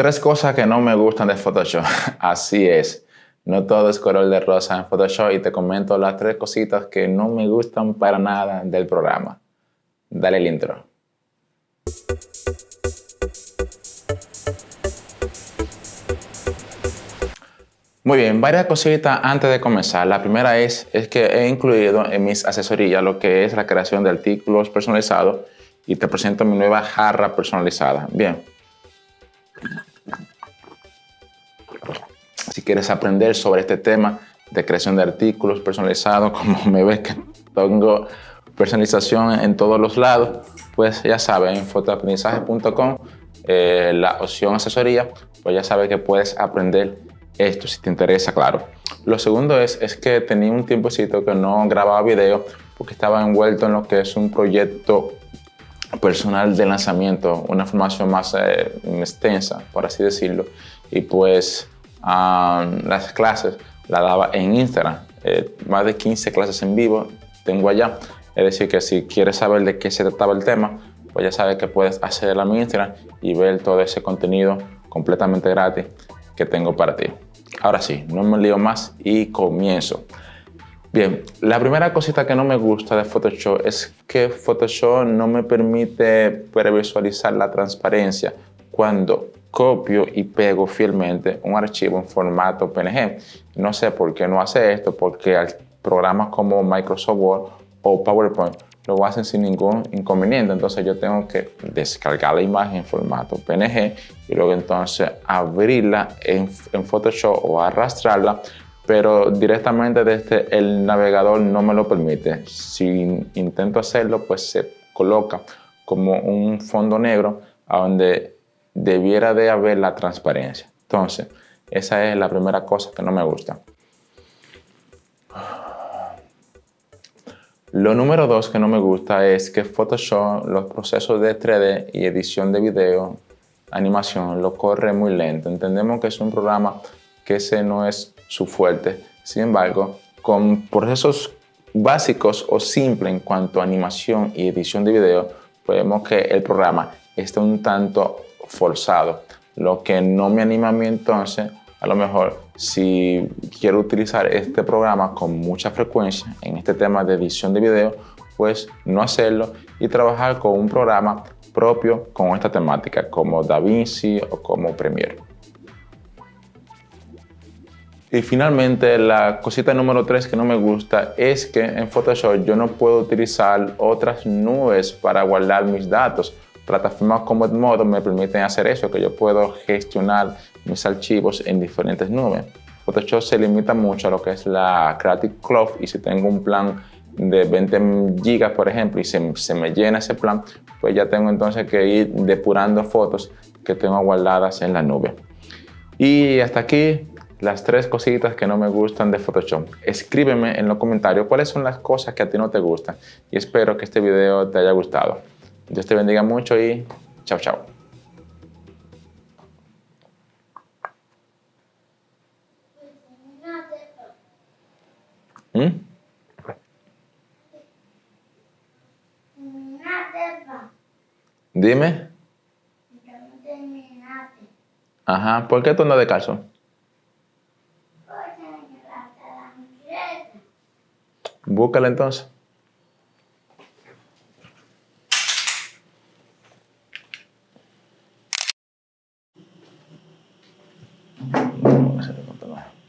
Tres cosas que no me gustan de Photoshop. Así es. No todo es color de rosa en Photoshop y te comento las tres cositas que no me gustan para nada del programa. Dale el intro. Muy bien, varias cositas antes de comenzar. La primera es, es que he incluido en mis asesorías lo que es la creación de artículos personalizados y te presento mi nueva jarra personalizada. Bien, si quieres aprender sobre este tema de creación de artículos personalizados, como me ves que tengo personalización en todos los lados, pues ya sabes, en fotoaprendizaje.com, eh, la opción asesoría, pues ya sabes que puedes aprender esto si te interesa, claro. Lo segundo es, es que tenía un tiempecito que no grababa video porque estaba envuelto en lo que es un proyecto personal de lanzamiento, una formación más eh, extensa, por así decirlo. Y pues las clases las daba en Instagram. Eh, más de 15 clases en vivo tengo allá. Es decir, que si quieres saber de qué se trataba el tema, pues ya sabes que puedes acceder a mi Instagram y ver todo ese contenido completamente gratis que tengo para ti. Ahora sí, no me lío más y comienzo. Bien, la primera cosita que no me gusta de Photoshop es que Photoshop no me permite previsualizar la transparencia cuando copio y pego fielmente un archivo en formato PNG. No sé por qué no hace esto, porque programas como Microsoft Word o PowerPoint lo hacen sin ningún inconveniente. Entonces yo tengo que descargar la imagen en formato PNG y luego entonces abrirla en, en Photoshop o arrastrarla pero directamente desde el navegador no me lo permite. Si intento hacerlo, pues se coloca como un fondo negro donde debiera de haber la transparencia. Entonces, esa es la primera cosa que no me gusta. Lo número dos que no me gusta es que Photoshop, los procesos de 3D y edición de video, animación, lo corre muy lento. Entendemos que es un programa que ese no es su fuerte. Sin embargo, con procesos básicos o simples en cuanto a animación y edición de video, podemos que el programa está un tanto forzado, lo que no me anima a mí entonces, a lo mejor si quiero utilizar este programa con mucha frecuencia en este tema de edición de video, pues no hacerlo y trabajar con un programa propio con esta temática como DaVinci o como Premiere. Y finalmente, la cosita número 3 que no me gusta es que en Photoshop yo no puedo utilizar otras nubes para guardar mis datos. Plataformas como Edmodo me permiten hacer eso, que yo puedo gestionar mis archivos en diferentes nubes. Photoshop se limita mucho a lo que es la Creative Cloud y si tengo un plan de 20 gigas, por ejemplo, y se, se, me llena ese plan, pues ya tengo entonces que ir depurando fotos que tengo guardadas en la nube. Y hasta aquí las tres cositas que no me gustan de Photoshop. Escríbeme en los comentarios cuáles son las cosas que a ti no te gustan y espero que este video te haya gustado. Dios te bendiga mucho y chao, chao. ¿Mm? Dime. Ajá, ¿por qué tú no de caso? Búscala entonces. Bye-bye.